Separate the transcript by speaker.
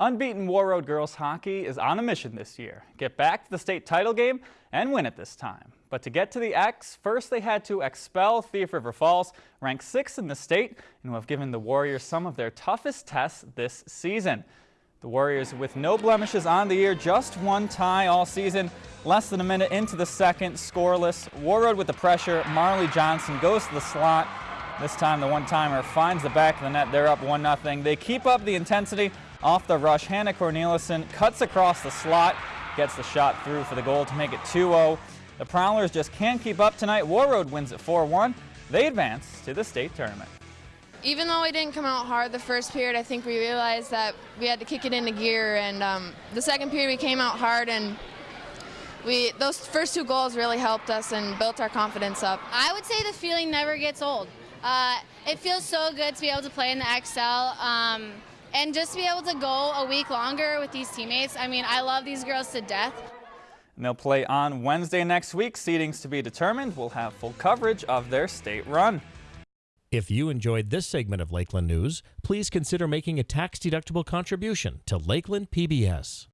Speaker 1: Unbeaten Warroad girls hockey is on a mission this year. Get back to the state title game and win it this time. But to get to the X, first they had to expel Thief River Falls, ranked sixth in the state, and who have given the Warriors some of their toughest tests this season. The Warriors with no blemishes on the year, just one tie all season. Less than a minute into the second, scoreless. Warroad with the pressure. Marley Johnson goes to the slot. This time the one-timer finds the back of the net. They're up 1-0. They keep up the intensity off the rush, Hannah Cornelison cuts across the slot, gets the shot through for the goal to make it 2-0. The Prowlers just can't keep up tonight. Warroad wins it 4-1. They advance to the state tournament.
Speaker 2: Even though we didn't come out hard the first period, I think we realized that we had to kick it into gear. And um, the second period, we came out hard, and we those first two goals really helped us and built our confidence up.
Speaker 3: I would say the feeling never gets old. Uh, it feels so good to be able to play in the Xcel. Um, and just to be able to go a week longer with these teammates, I mean, I love these girls to death.
Speaker 1: And they'll play on Wednesday next week. Seedings to be determined. We'll have full coverage of their state run.
Speaker 4: If you enjoyed this segment of Lakeland News, please consider making a tax-deductible contribution to Lakeland PBS.